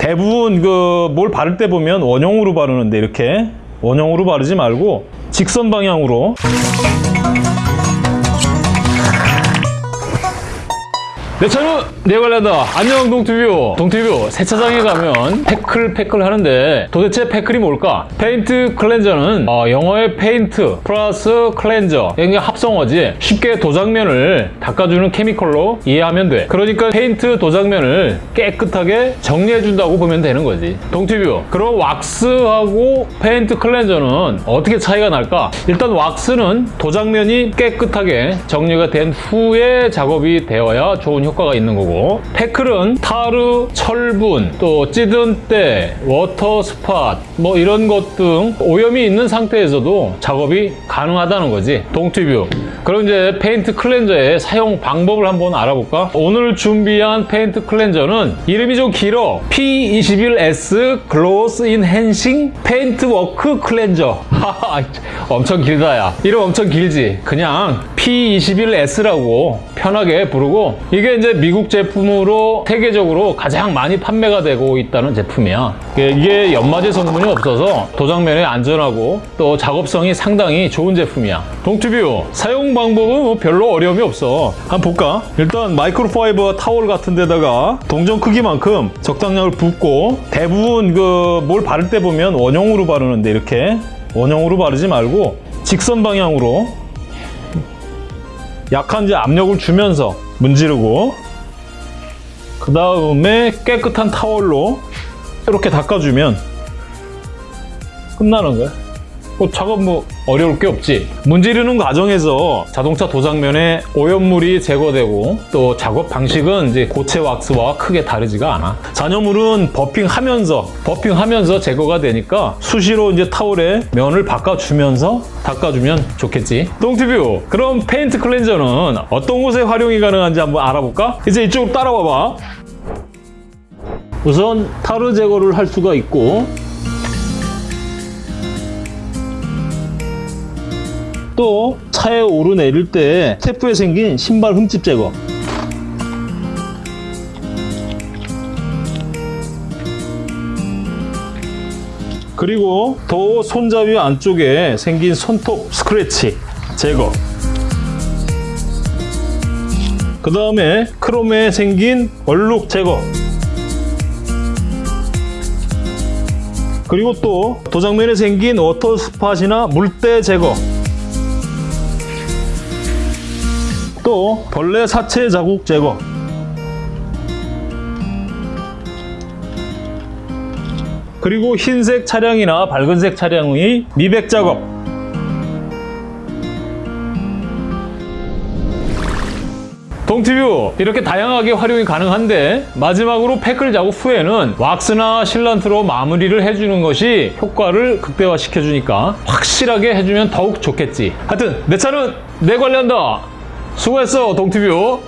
대부분 그 뭘 바를 때 보면 원형으로 바르는데 이렇게 원형으로 바르지 말고 직선 방향으로 내 차는 내가 관리한다. 안녕 동티뷰. 동티뷰 세차장에 가면 패클 패클 하는데 도대체 패클이 뭘까? paint cleanser는 어, 영어의 paint plus cleanser 이게 합성어지. 쉽게 도장면을 닦아주는 chemical로 이해하면 돼. 그러니까 페인트 도장면을 깨끗하게 정리해준다고 보면 되는 거지. 동티뷰. 그럼 왁스하고 paint cleanser는 어떻게 차이가 날까? 일단 왁스는 도장면이 깨끗하게 정리가 된 후에 작업이 되어야 좋은 효과 가 있는 거고. 패클은 타르, 철분, 또 찌든 때, water spot 뭐 이런 것 등 오염이 있는 상태에서도 작업이 가능하다는 거지. 동티뷰 그럼 이제 paint cleanser의 사용 방법을 한번 알아볼까? 오늘 준비한 페인트 클렌저는 이름이 좀 길어. P21S Gloss Enhancing Paintwork Cleanser 엄청 길다 야. 이름 엄청 길지? 그냥 P21S라고 편하게 부르고 이게 이제 미국 제품으로 세계적으로 가장 많이 판매가 되고 있다는 제품이야. 이게 연마제 성분이 없어서 도장면에 안전하고 또 작업성이 상당히 좋은 제품이야. 동튜뷰 사용 방법은 뭐 별로 어려움이 없어 한번 볼까? 일단 마이크로파이버 타월 같은 데다가 동전 크기만큼 적당량을 붓고 대부분 그 뭘 바를 때 보면 원형으로 바르는데 이렇게 원형으로 바르지 말고 직선 방향으로 약한 이제 압력을 주면서 문지르고 그 다음에 깨끗한 타월로 이렇게 닦아주면 끝나는 거야. 뭐 작업 뭐 어려울 게 없지. 문지르는 과정에서 자동차 도장면에 오염물이 제거되고 또 작업 방식은 이제 고체 왁스와 크게 다르지가 않아. 잔여물은 버핑하면서 버핑하면서 제거가 되니까 수시로 이제 타월에 면을 바꿔주면서 닦아주면 좋겠지. 똥티뷰. 그럼 페인트 클렌저는 어떤 곳에 활용이 가능한지 한번 알아볼까? 이제 이쪽으로 따라와봐. 우선 타르 제거를 할 수가 있고 또 차에 오르내릴 때 테프에 생긴 신발 흠집 제거. 그리고 도 손잡이 안쪽에 생긴 손톱 스크래치 제거. 그 다음에 크롬에 생긴 얼룩 제거. 그리고 또 도장면에 생긴 water spot이나 물때 제거 또 벌레 사체 자국 제거. 그리고 흰색 차량이나 밝은색 차량의 미백 작업. 동티뷰 이렇게 다양하게 활용이 가능한데 마지막으로 패클 작업 후에는 왁스나 실란트로 마무리를 해주는 것이 효과를 극대화시켜 주니까 확실하게 해주면 더욱 좋겠지. 하여튼 내 차는 내 관리한다 수고했어 동티뷰